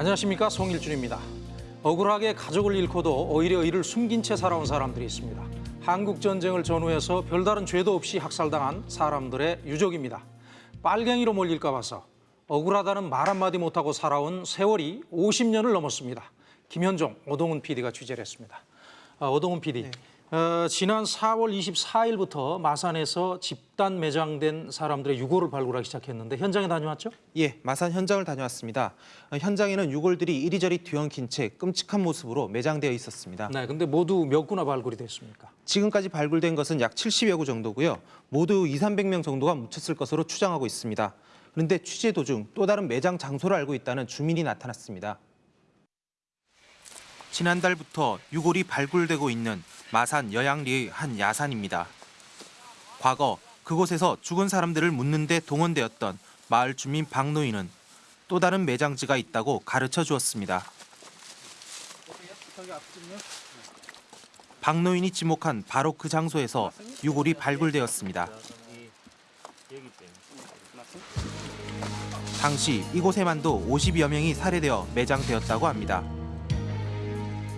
안녕하십니까 송일준입니다. 억울하게 가족을 잃고도 오히려 이를 숨긴 채 살아온 사람들이 있습니다. 한국 전쟁을 전후해서 별다른 죄도 없이 학살당한 사람들의 유족입니다. 빨갱이로 몰릴까 봐서 억울하다는 말 한마디 못하고 살아온 세월이 50년을 넘었습니다. 김현종, 오동훈 PD가 취재를 했습니다. 아, 오동훈 PD, 어, 지난 4월 24일부터 마산에서 집단 매장된 사람들의 유골을 발굴하기 시작했는데 현장에 다녀왔죠? 예, 마산 현장을 다녀왔습니다. 어, 현장에는 유골들이 이리저리 뒤엉킨 채 끔찍한 모습으로 매장되어 있었습니다. 네, 근데 모두 몇 구나 발굴이 됐습니까? 지금까지 발굴된 것은 약 70여 구 정도고요. 모두 2, 300명 정도가 묻혔을 것으로 추정하고 있습니다. 그런데 취재 도중 또 다른 매장 장소를 알고 있다는 주민이 나타났습니다. 지난달부터 유골이 발굴되고 있는 마산 여양리의 한 야산입니다. 과거 그곳에서 죽은 사람들을 묻는 데 동원되었던 마을 주민 박노인은 또 다른 매장지가 있다고 가르쳐 주었습니다. 박노인이 지목한 바로 그 장소에서 유골이 발굴되었습니다. 당시 이곳에만도 50여 명이 살해되어 매장되었다고 합니다.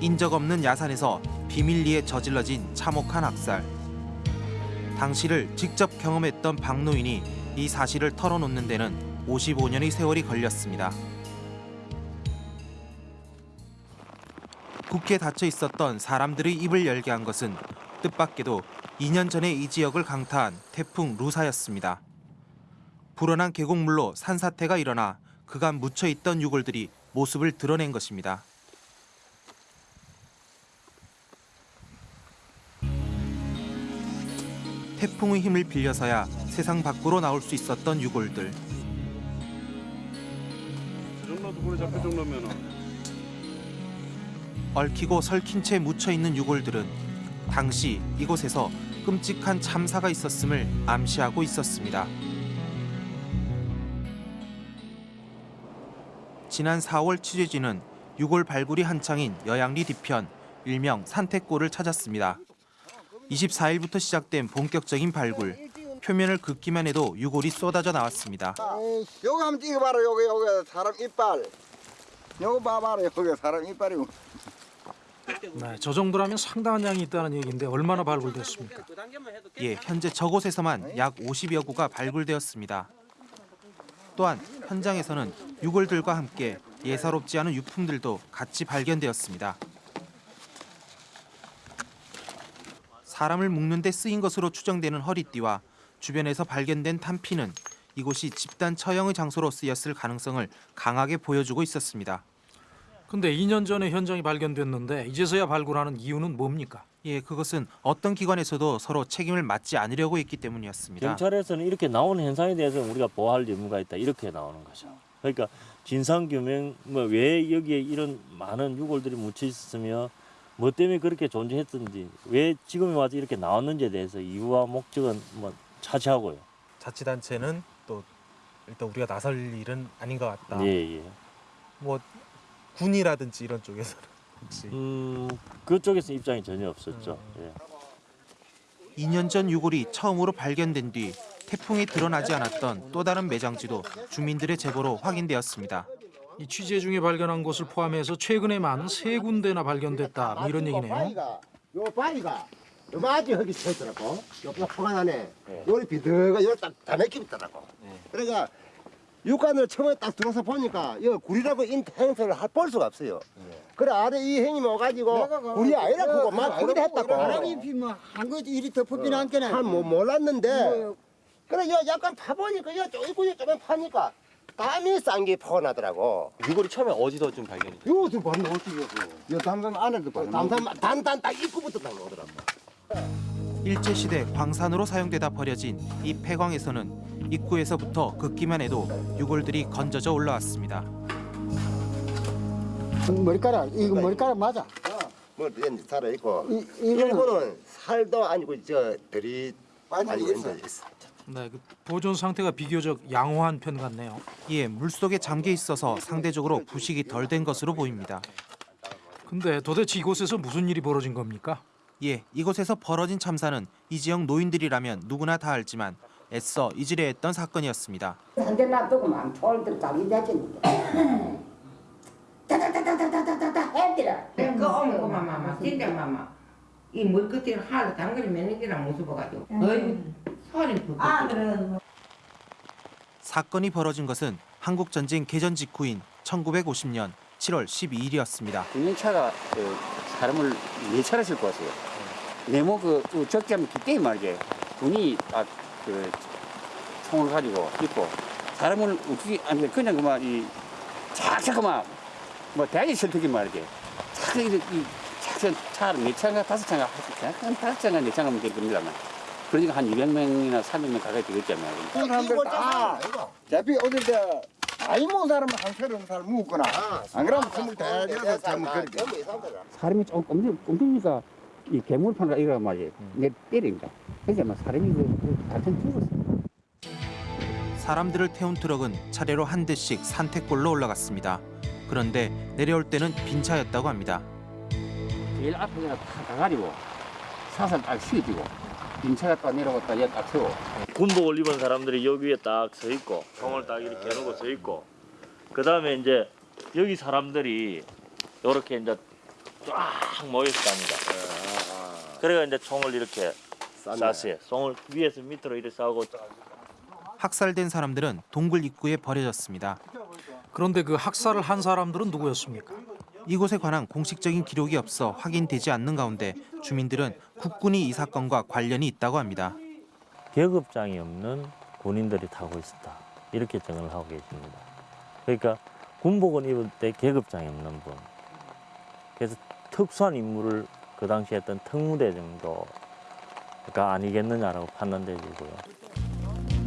인적 없는 야산에서 비밀리에 저질러진 참혹한 학살. 당시를 직접 경험했던 박노인이 이 사실을 털어놓는 데는 55년의 세월이 걸렸습니다. 굳게 닫혀 있었던 사람들의 입을 열게 한 것은 뜻밖에도 2년 전에 이 지역을 강타한 태풍 루사였습니다. 불어난 계곡물로 산사태가 일어나 그간 묻혀 있던 유골들이 모습을 드러낸 것입니다. 태풍의 힘을 빌려서야 세상 밖으로 나올 수 있었던 유골들. 얽히고 설킨 채 묻혀 있는 유골들은 당시 이곳에서 끔찍한 참사가 있었음을 암시하고 있었습니다. 지난 4월 취재진은 유골 발굴이 한창인 여양리 뒤편 일명 산택골을 찾았습니다. 24일부터 시작된 본격적인 발굴. 표면을 긋기만 해도 유골이 쏟아져 나왔습니다. 요거 한번 찍어봐라 요거 요거 사람 이빨 요거 봐봐라 요거 사람 이빨이고 네, 저 정도라면 상당한 양이 있다는 얘기인데 얼마나 발굴됐습니까? 예, 현재 저곳에서만 약 50여 구가 발굴되었습니다. 또한 현장에서는 유골들과 함께 예사롭지 않은 유품들도 같이 발견되었습니다. 사람을 묶는 데 쓰인 것으로 추정되는 허리띠와 주변에서 발견된 탄피는 이곳이 집단 처형의 장소로 쓰였을 가능성을 강하게 보여주고 있었습니다. 근데 2년 전에 현장이 발견됐는데 이제서야 발굴하는 이유는 뭡니까? 예, 그것은 어떤 기관에서도 서로 책임을 맡지 않으려고 했기 때문이었습니다. 경찰에서는 이렇게 나오는 현상에 대해서 우리가 보호할 의무가 있다 이렇게 나오는 거죠. 그러니까 진상 규명 뭐 왜 여기에 이런 많은 유골들이 묻혀 있었으며 뭐 때문에 그렇게 존재했던지 왜 지금에 와서 이렇게 나왔는지에 대해서 이유와 목적은 뭐 차치하고요. 자치단체는 또 일단 우리가 나설 일은 아닌 것 같다. 예 예. 뭐 군이라든지 이런 쪽에서는 혹시 음 그쪽에서 입장이 전혀 없었죠. 예. 2년 전 유골이 처음으로 발견된 뒤 태풍이 드러나지 않았던 또 다른 매장지도 주민들의 제보로 확인되었습니다. 이 취재 중에 발견한 것을 포함해서 최근에만 세 군데나 발견됐다. 뭐 이런 얘기네요. 바위가 요 바위가 요 바지 여기 서 있더라고. 요 포간 안에 요리 비드가 요딱다 맥혀 있더라고. 그러니까 육관을 처음에 딱 들어서 보니까 이 구리라고 인 행성을 할- 볼 수가 없어요. 그래 아래 이 형님 와가지고 구리 아니라 그거 막 그리 했다고. 바람이 피면 한 거지 이리 덮어비는 않겠네. 한뭐 몰랐는데. 그래 요 약간 파보니까 요 쪼이구이 조금 파니까 땀이 싼게 퍼나더라고 유골이 처음에 어디서 좀 발견이 돼요? 요것도 봐 놓지 요거 요 담담 안에도 봐 담담 단단 딱 입구부터 딱 놓더라고 일제시대 광산으로 사용되다 버려진 이 폐광에서는 입구에서부터 긋기만 해도 유골들이 건져져 올라왔습니다. 머리카락 이거 머리카락 맞아. 뭐 이제 살아 있고 이 이거는 일본은 살도 아니고 저 들이 많이 있어. 네, 그 보존 상태가 비교적 양호한 편 같네요. 이에 물속에 잠겨 있어서 상대적으로 부식이 덜 된 것으로 보입니다. 근데 도대체 이곳에서 무슨 일이 벌어진 겁니까? 예, 이곳에서 벌어진 참사는 이 지역 노인들이라면 누구나 다 알지만 애써 잊으려 했던 사건이었습니다. 한대 놔두고만 돌들 자기 대지는데 땜띠라. 그 어머 마마 진짜 마마 이 물끝을 하도 당근이 개나 못 써봐가지고 어이 그래. 사건이 벌어진 것은 한국 전쟁 개전 직후인 1950년 7월 12일이었습니다. 군용차가 그 사람을 네 차례 싣고 왔어요. 네모 그 적자면 그때 말이지 군이 딱그 총을 가지고 있고 사람을 어떻게 아니 그냥 그만 이 착착 그만 뭐 대지 설득이 말이지 착 이렇게 이 착착 차를 네 차가 다섯 차가 한 다섯 차가 네 차가 될 겁니다. 그러니까 한 200명이나 300명 가까이 되겠잖아요. 그 사람들 다 어차피 어딜 때 아이 먹은 사람은 한 서른 살 묵거나 안 그러면 스물 대여섯 잘못 그렇게 사람이 좀 꼼짝 꼼짝이니까 이 괴물판가 이거 말이에요. 내 때립니다. 그러니까 막 사람이 그 같은 죽었어. 사람들을 태운 트럭은 차례로 한 대씩 산택골로 올라갔습니다. 그런데 내려올 때는 빈 차였다고 합니다. 제일 앞에 그냥 다 가가지고 사살 딱 휘어지고 인차가 딱 내려갔다 얘딱 세워. 군복을 입은 사람들이 여기 위에 딱 서 있고 총을 딱 이렇게 해놓고 서 있고 그 다음에 이제 여기 사람들이 이렇게 이제 쫙 모여 있답니다. 그래가 이제 총을 이렇게 쐈어요. 총을 위에서 밑으로 이렇게 쏴고 학살된 사람들은 동굴 입구에 버려졌습니다. 그런데 그 학살을 한 사람들은 누구였습니까? 이곳에 관한 공식적인 기록이 없어 확인되지 않는 가운데 주민들은 국군이 이 사건과 관련이 있다고 합니다. 계급장이 없는 군인들이 타고 있었다. 이렇게 정을 하고 계십니다. 그러니까 군복을 입을 때 계급장이 없는 분. 그래서 특수한 임무를 그 당시에 했던 특무대 정도가 아니겠느냐라고 판단되고요.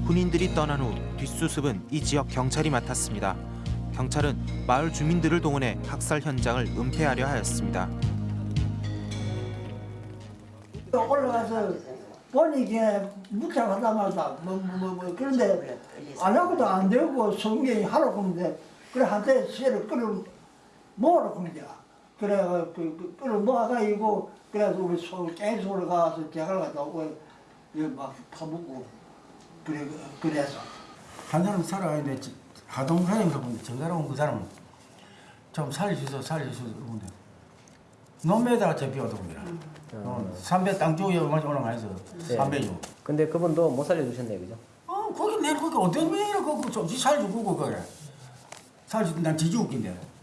군인들이 떠난 후 뒷수습은 이 지역 경찰이 맡았습니다. 경찰은 마을 주민들을 동원해 학살 현장을 은폐하려 하였습니다. 올라가서 보니 이게 묵장하다마다 뭐 뭐 뭐 그런데 안 하고도 안 되고 성경이 하라고 하는데 그래 한테 새를 끌어 모으라고 거야. 그래 그, 그 끌어 모아가지고 그래서 우리 소 깨소를 가서 제가 갔다 오고 막 파묻고 그래 그래서 한 사람 살아가는데 하동 사장님서 보는데 정가로 온 그 사람은 좀 살려주소 살려주소 그러는데 논매에다가 잡혀오던 겁니다. 어, 삼배 땅 쪽에 올라가 있어. 삼배주. 근데 그분도 못 살려주셨네요, 그죠? 어, 거기 내 거기 어떤 면이라 그거 좀 살려주고 그래. 살려주 난 지지 웃긴데.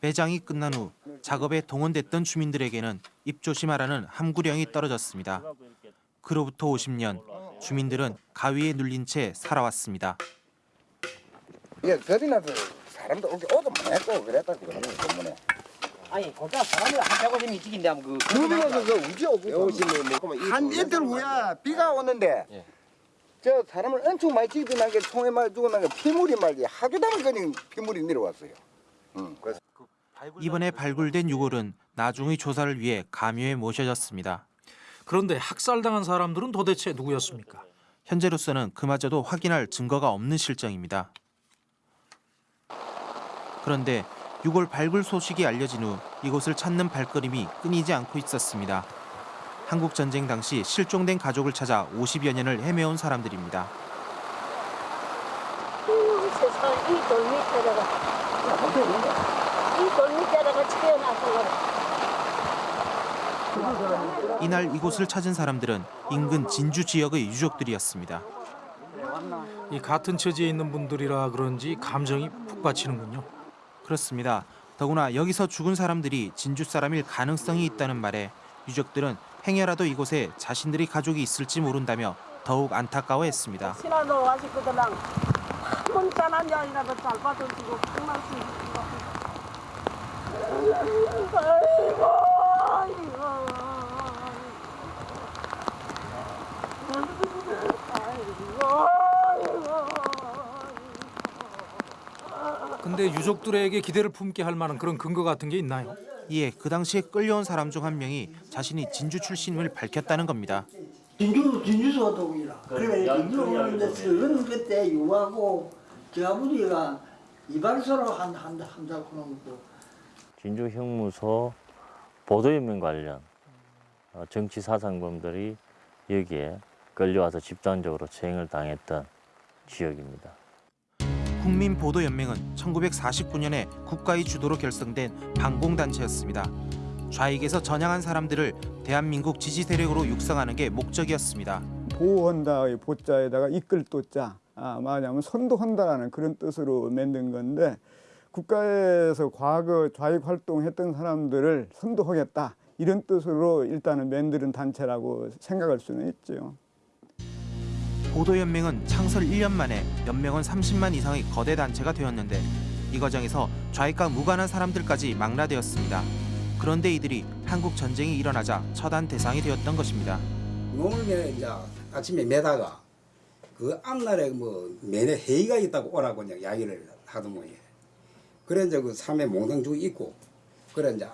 매장이 끝난 후 작업에 동원됐던 주민들에게는 입조심하라는 함구령이 떨어졌습니다. 그로부터 50년 주민들은 가위에 눌린 채 살아왔습니다. 이게 겁이 나서 사람도 오게 오도 많았고 그랬다 그러는 때문에 아니, 거기가 사람을 한 150명 죽인데 하면 그 나서 그 우지 오고 한 이틀 후에 비가 오는데 예. 저 사람을 엄청 많이 죽이던 게 총에 맞아 죽은 게 피물이 말이 하교담을 그냥 피물이 내려왔어요. 응. 그래서 이번에 발굴된 유골은 나중의 조사를 위해 감유에 모셔졌습니다. 그런데 학살당한 사람들은 도대체 누구였습니까? 현재로서는 그마저도 확인할 증거가 없는 실정입니다. 그런데 6월 발굴 소식이 알려진 후 이곳을 찾는 발걸음이 끊이지 않고 있었습니다. 한국 전쟁 당시 실종된 가족을 찾아 50여 년을 헤매온 사람들입니다. 세상 이 돌 밑에다가 이 돌 밑에다가 채워놨어. 이날 이곳을 찾은 사람들은 인근 진주 지역의 유족들이었습니다. 이 같은 처지에 있는 분들이라 그런지 감정이 푹 받치는군요. 그렇습니다. 더구나 여기서 죽은 사람들이 진주 사람일 가능성이 있다는 말에 유족들은 행여라도 이곳에 자신들의 가족이 있을지 모른다며 더욱 안타까워했습니다. 신화도 와시거든랑 짠한 년이라도 잘 받아주고 한 말씀 주시고. 아이고. 근데 유족들에게 기대를 품게 할 만한 그런 근거 같은 게 있나요? 이에 그 당시에 끌려온 사람 중 한 명이 자신이 진주 출신임을 밝혔다는 겁니다. 진주 진주소가 동이라. 그래 진주 오는데 저는 그때 유하고 제 아버지가 이발소로 한한 한다고 그러고 진주 형무소 보도연맹 관련 어, 정치 사상범들이 여기에 끌려와서 집단적으로 체행을 당했던 지역입니다. 국민보도연맹은 1949년에 국가의 주도로 결성된 반공단체였습니다. 좌익에서 전향한 사람들을 대한민국 지지 세력으로 육성하는 게 목적이었습니다. 보호한다의 보자에다가 이끌 도자 아, 말하자면 선도한다라는 그런 뜻으로 만든 건데 국가에서 과거 좌익 활동했던 사람들을 선도하겠다 이런 뜻으로 일단은 만드는 단체라고 생각할 수는 있죠. 보도연맹은 창설 1년 만에 연맹원 30만 이상의 거대 단체가 되었는데 이 과정에서 좌익과 무관한 사람들까지 망라되었습니다. 그런데 이들이 한국 전쟁이 일어나자 처단 대상이 되었던 것입니다. 농을 이제 아침에 매다가 그 앞날에 뭐 매내 회의가 있다고 오라고 이제 이야기를 하더만요. 그래 이제 그 삼회 몽땅 죽 있고 그래 이제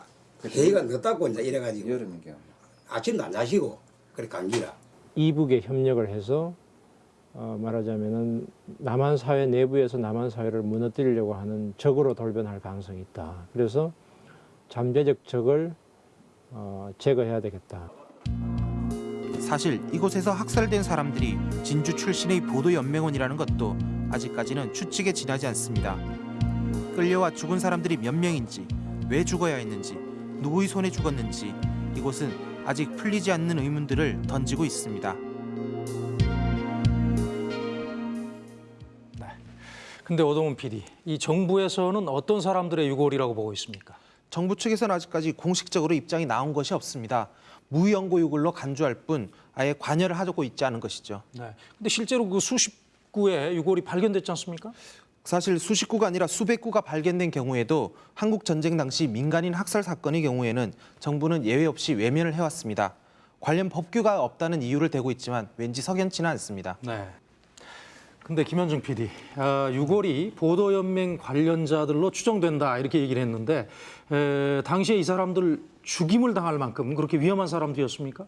회의가 늦다고 이제 이래가지고 여름이요. 아침도 안 자시고 그래 감기라. 이북에 협력을 해서 어, 말하자면은 남한 사회 내부에서 남한 사회를 무너뜨리려고 하는 적으로 돌변할 가능성이 있다. 그래서 잠재적 적을 어, 제거해야 되겠다. 사실 이곳에서 학살된 사람들이 진주 출신의 보도연맹원이라는 것도 아직까지는 추측에 지나지 않습니다. 끌려와 죽은 사람들이 몇 명인지, 왜 죽어야 했는지, 누구의 손에 죽었는지 이곳은 아직 풀리지 않는 의문들을 던지고 있습니다. 근데 오동훈 PD, 이 정부에서는 어떤 사람들의 유골이라고 보고 있습니까? 정부 측에서는 아직까지 공식적으로 입장이 나온 것이 없습니다. 무연고 유골로 간주할 뿐 아예 관여를 하고 있지 않은 것이죠. 네. 근데 실제로 그 수십 구의 유골이 발견됐지 않습니까? 사실 수십 구가 아니라 수백 구가 발견된 경우에도 한국 전쟁 당시 민간인 학살 사건의 경우에는 정부는 예외 없이 외면을 해왔습니다. 관련 법규가 없다는 이유를 대고 있지만 왠지 석연치는 않습니다. 네. 근데 김현정 PD, 아, 유골이 보도연맹 관련자들로 추정된다 이렇게 얘기를 했는데 에, 당시에 이 사람들 죽임을 당할 만큼 그렇게 위험한 사람들이었습니까?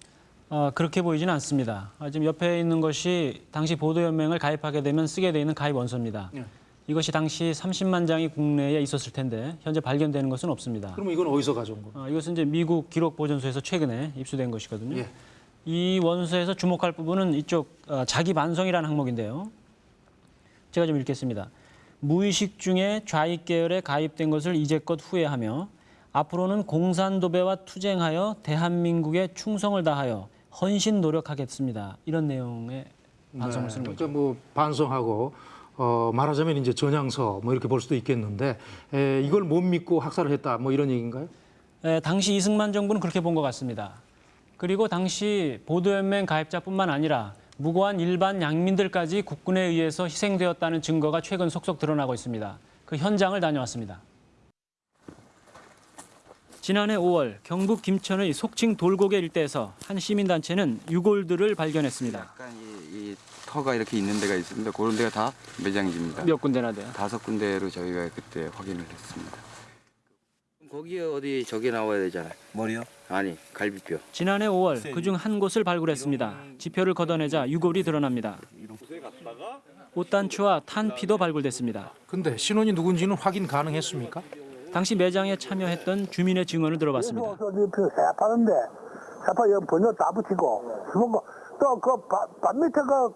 어, 그렇게 보이지는 않습니다. 아, 지금 옆에 있는 것이 당시 보도연맹을 가입하게 되면 쓰게 돼 있는 가입 원서입니다. 예. 이것이 당시 30만 장이 국내에 있었을 텐데 현재 발견되는 것은 없습니다. 그러면 이건 어디서 가져온 겁니까? 어, 이것은 이제 미국 기록 보존소에서 최근에 입수된 것이거든요. 예. 이 원서에서 주목할 부분은 이쪽 어, 자기 반성이라는 항목인데요. 제가 좀 읽겠습니다. 무의식 중에 좌익 계열에 가입된 것을 이제껏 후회하며 앞으로는 공산도배와 투쟁하여 대한민국에 충성을 다하여 헌신 노력하겠습니다. 이런 내용의 반성을 쓰는 거죠. 그러니까 뭐 반성하고 어, 말하자면 이제 전향서 뭐 이렇게 볼 수도 있겠는데 에, 이걸 못 믿고 학살을 했다 뭐 이런 얘기인가요? 에, 당시 이승만 정부는 그렇게 본 것 같습니다. 그리고 당시 보도연맹 가입자뿐만 아니라 무고한 일반 양민들까지 국군에 의해서 희생되었다는 증거가 최근 속속 드러나고 있습니다. 그 현장을 다녀왔습니다. 지난해 5월 경북 김천의 속칭 돌고개 일대에서 한 시민단체는 유골들을 발견했습니다. 약간 이, 이 터가 이렇게 있는 데가 있습니다. 그런 데가 다 매장지입니다. 몇 군데나 돼요? 다섯 군데로 저희가 그때 확인을 했습니다. 거기에 어디 저게 나와야 되잖아요. 머리요? 아니 갈비뼈. 지난해 5월 그중 한 곳을 발굴했습니다. 지표를 걷어내자 유골이 드러납니다. 옷단추와 탄피도 발굴됐습니다. 근데 신원이 누군지는 확인 가능했습니까? 당시 매장에 참여했던 주민의 증언을 들어봤습니다. 그 새파는데 새파 여 번호 다 붙이고 또그밭 밑에 그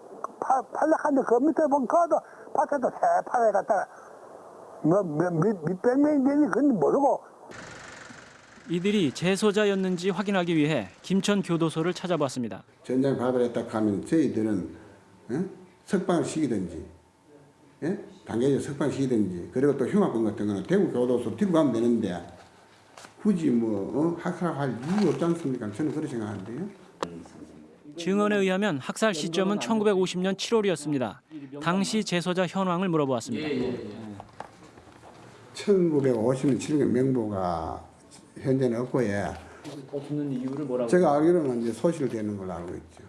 팔락한데 그 밑에 보면 그도 밭에도 새파에 갖다가 뭐몇백 명이 되니 그건 모르고 이들이 재소자였는지 확인하기 위해 김천 교도소를 찾아봤습니다. 전장 발발했다 하면 저희들은 어? 석방을 시키든지 예? 단계적 석방 시키든지 그리고 또 흉악범 같은 거는 대구 교도소 들고 가면 되는데 굳이 뭐 어? 학살할 이유 없지 않습니까? 저는 그렇게 생각하는데요. 증언에 의하면 학살 시점은 1950년 7월이었습니다. 당시 재소자 현황을 물어보았습니다. 1950년 7년 명부가 현재는 없고 예. 없는 이유를 뭐라고? 제가 알기로는 이제 소실되는 걸로 알고 있죠.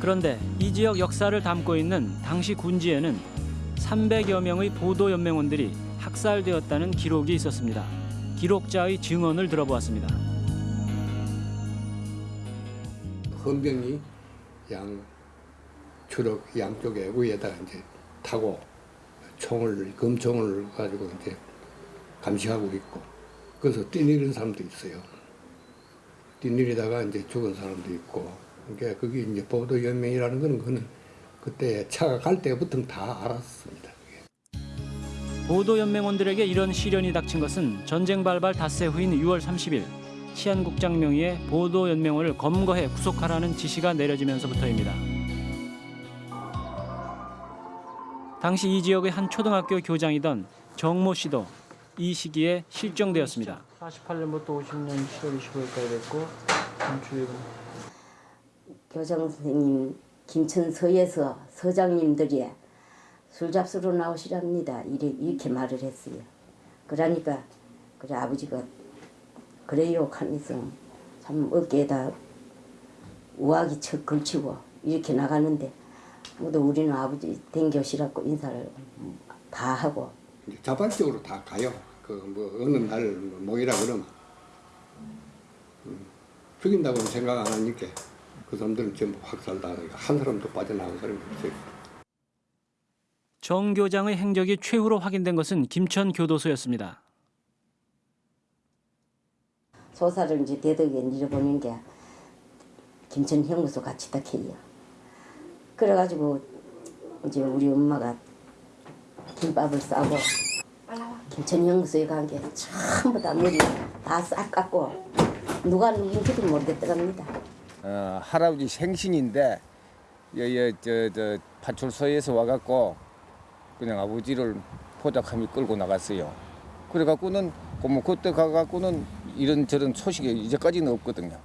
그런데 이 지역 역사를 담고 있는 당시 군지에는 300여 명의 보도 연맹원들이 학살되었다는 기록이 있었습니다. 기록자의 증언을 들어보았습니다. 헌병이 양 주력 양쪽에 위에다가 이제 타고 총을 금총을 가지고 이제 감시하고 있고 그래서 뛰내리는 사람도 있어요. 뛰내리다가 이제 죽은 사람도 있고 그러니까 그게 이제 보도 연맹이라는 거는 그는 그때 차가 갈 때부터 다 알았습니다. 보도연맹원들에게 이런 시련이 닥친 것은 전쟁 발발 닷새 후인 6월 30일 치안국장 명의의 보도연맹원을 검거해 구속하라는 지시가 내려지면서부터입니다. 당시 이 지역의 한 초등학교 교장이던 정모 씨도 이 시기에 실종되었습니다. 48년부터 50년 7월 25일까지 됐고 감추이고 교장 선생님 김천서에서 서장님들이 술 잡수러 나오시랍니다. 이렇게 말을 했어요. 그러니까 그래 아버지가 그래요 하면서 참 어깨에다 우아기 척 걸치고 이렇게 나가는데 모두 우리는 아버지 댕겨시라고 인사를 다 하고 자발적으로 다 가요. 그 뭐 어느 날 모이라 그러면 음, 죽인다고는 생각 안 하니까 그 사람들은 전부 확살당하니까 한 사람도 빠져나온 사람이 없어요. 정 교장의 행적이 최후로 확인된 것은 김천 교도소였습니다. 소사를 이제 대덕에 잃어보낸 게 김천 형무소 같이 딱 해요. 그래가지고 이제 우리 엄마가 김밥을 싸고 김천 형무소에 간게 전부 다 머리 다 싹 깎고 누가 누군지도 모르겠더랍니다. 어, 할아버지 생신인데 여여 저저 파출소에서 와갖고 그냥 아버지를 포잡함이 끌고 나갔어요. 그래갖고는 그뭐 그때 가갖고는 이런저런 소식이 이제까지는 없거든요.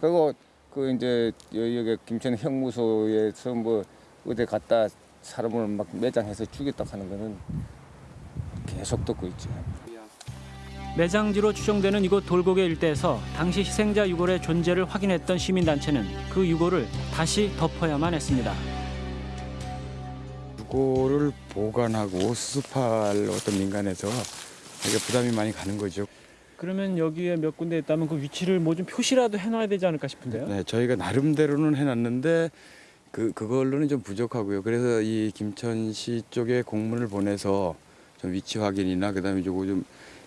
그리고 그 이제 여- 여기 김천 형무소에서 뭐 어디 갔다 사람을 막 매장해서 죽였다 하는 거는 계속 듣고 있죠. 매장지로 추정되는 이곳 돌고개 일대에서 당시 희생자 유골의 존재를 확인했던 시민단체는 그 유골을 다시 덮어야만 했습니다. 유골을 보관하고 수습할 어떤 민간에서 되게 부담이 많이 가는 거죠. 그러면 여기에 몇 군데 있다면 그 위치를 뭐 좀 표시라도 해놔야 되지 않을까 싶은데요. 네, 저희가 나름대로는 해놨는데 그 그걸로는 좀 부족하고요. 그래서 이 김천시 쪽에 공문을 보내서 좀 위치 확인이나 그다음에 요거 좀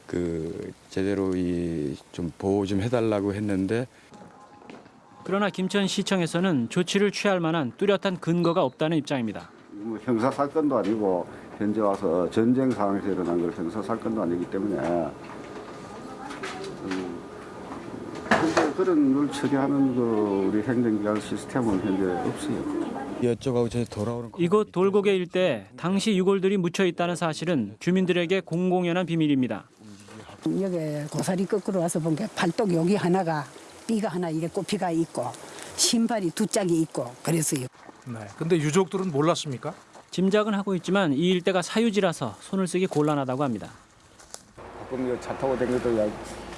그 제대로 이 좀 보호 좀 해달라고 했는데 그러나 김천 시청에서는 조치를 취할 만한 뚜렷한 근거가 없다는 입장입니다. 뭐 형사 사건도 아니고 현재 와서 전쟁 상황에서 일어난 걸 형사 사건도 아니기 때문에 음, 현재 그런 걸 처리하는 그 우리 행정기관 시스템은 현재 없어요. 여쭤가고 저희 돌아오는 이곳 돌고개 일대에 당시 유골들이 묻혀 있다는 사실은 주민들에게 공공연한 비밀입니다. 여기 고사리 거꾸로 와서 본 게 발톱 여기 하나가 삐가 하나 이게 꼽히가 있고 신발이 두 짝이 있고 그랬어요. 네. 근데 유족들은 몰랐습니까? 짐작은 하고 있지만 이 일대가 사유지라서 손을 쓰기 곤란하다고 합니다. 가끔 차 타고 다니도 야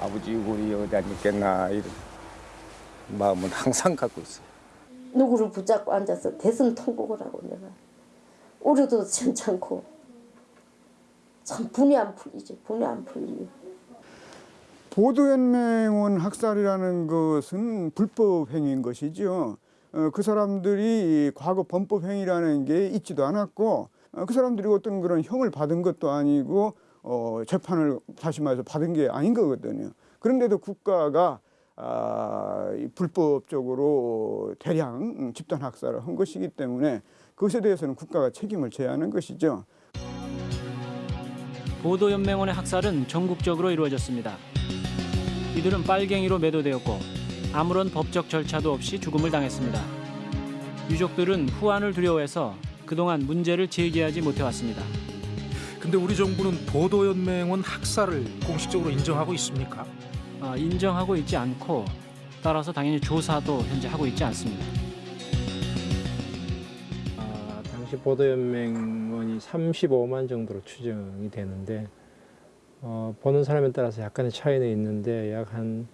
아버지 유골이 어디 안 있겠나 이런 마음은 항상 갖고 있어요. 누구를 붙잡고 앉아서 대선 통곡을 하고 내가 우려도 괜찮고 참 분이 안 풀리지 분이 안 풀리요. 보도연맹원 학살이라는 것은 불법 행위인 것이죠. 어, 그 사람들이 과거 범법 행위라는 게 있지도 않았고 어, 그 사람들이 어떤 그런 형을 받은 것도 아니고 어, 재판을 다시 말해서 받은 게 아닌 거거든요. 그런데도 국가가 아, 이 불법적으로 대량 음, 집단 학살을 한 것이기 때문에 그것에 대해서는 국가가 책임을 져야 하는 것이죠. 보도연맹원의 학살은 전국적으로 이루어졌습니다. 이들은 빨갱이로 매도되었고 아무런 법적 절차도 없이 죽음을 당했습니다. 유족들은 후환을 두려워해서 그동안 문제를 제기하지 못해왔습니다. 근데 우리 정부는 보도연맹원 학살을 공식적으로 인정하고 있습니까? 아, 인정하고 있지 않고 따라서 당연히 조사도 현재 하고 있지 않습니다. 아, 당시 보도연맹원이 35만 정도로 추정이 되는데 어, 보는 사람에 따라서 약간의 차이는 있는데 약 한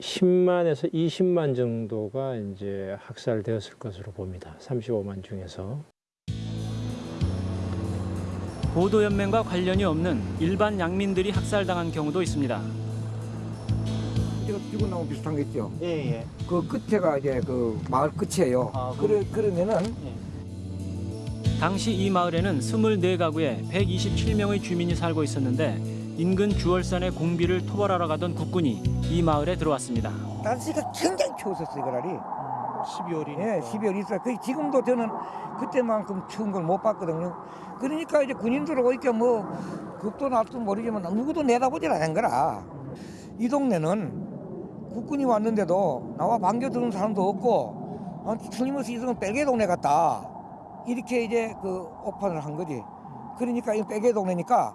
10만에서 20만 정도가 이제 학살되었을 것으로 봅니다. 35만 중에서. 보도연맹과 관련이 없는 일반 양민들이 학살당한 경우도 있습니다. 이거 뛰고 나온 비슷한 거 있죠? 예, 예. 그 끝에가 이제 그 마을 끝이에요. 그래, 그러면은 당시 이 마을에는 24가구에 127명의 주민이 살고 있었는데 인근 주월산의 공비를 토벌하러 가던 국군이 이 마을에 들어왔습니다. 날씨가 굉장히 추웠었어요, 그날이. 12월이니까. 예, 12월 있어요. 그 지금도 저는 그때만큼 추운 걸 못 봤거든요. 그러니까 이제 군인들 오니까 뭐 급도 날도 모르지만 누구도 내다보질 않은 거라. 이 동네는 국군이 왔는데도 나와 반겨드는 사람도 없고 어, 틀림없이 이성은 빨개 동네 같다. 이렇게 이제 그 오판을 한 거지. 그러니까 이 빨개 동네니까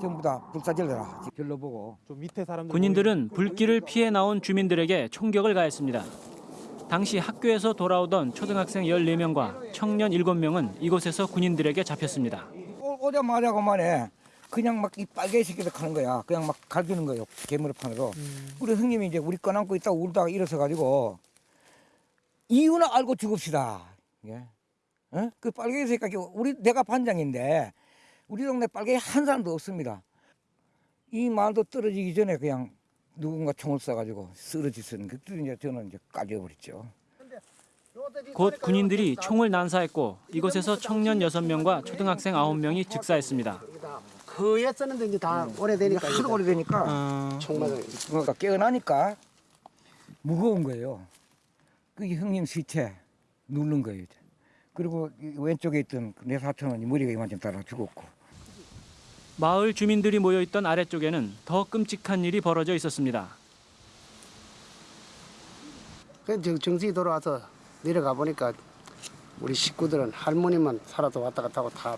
전부 다 불사질러라. 별로 보고. 좀 밑에 사람들 군인들은 불길을 피해 나온 주민들에게 총격을 가했습니다. 당시 학교에서 돌아오던 초등학생 14명과 청년 7명은 이곳에서 군인들에게 잡혔습니다. 오- 오자마자 그만에 그냥 막 이 빨개 새끼들 하는 거야. 그냥 막 갈기는 거예요. 개무리판으로. 우리 형님이 이제 우리 꺼안고 있다가 울다가 일어서 가지고 이유는 알고 죽읍시다. 예. 어? 그 빨개 새끼 우리 내가 반장인데 우리 동네 빨개 한 사람도 없습니다. 이 말도 떨어지기 전에 그냥 누군가 총을 쏴가지고 쓰러지는 그때 이제 저는 이제 까져버렸죠. 곧 군인들이 총을 난사했고 이곳에서 청년 6명과 초등학생 9명이 즉사했습니다. 그 옛서는데 이제 다 오래되니까 하도 오래되니까 총 맞아. 그러니까 깨어나니까 무거운 거예요. 그게 형님 시체 누른 거예요. 이제. 그리고 이 왼쪽에 있던 내 사촌은 머리가 이만큼 따라 죽었고. 마을 주민들이 모여있던 아래쪽에는 더 끔찍한 일이 벌어져 있었습니다. 정- 정신이 돌아와서 내려가 보니까 우리 식구들은 할머니만 살아서 왔다 갔다 하고 다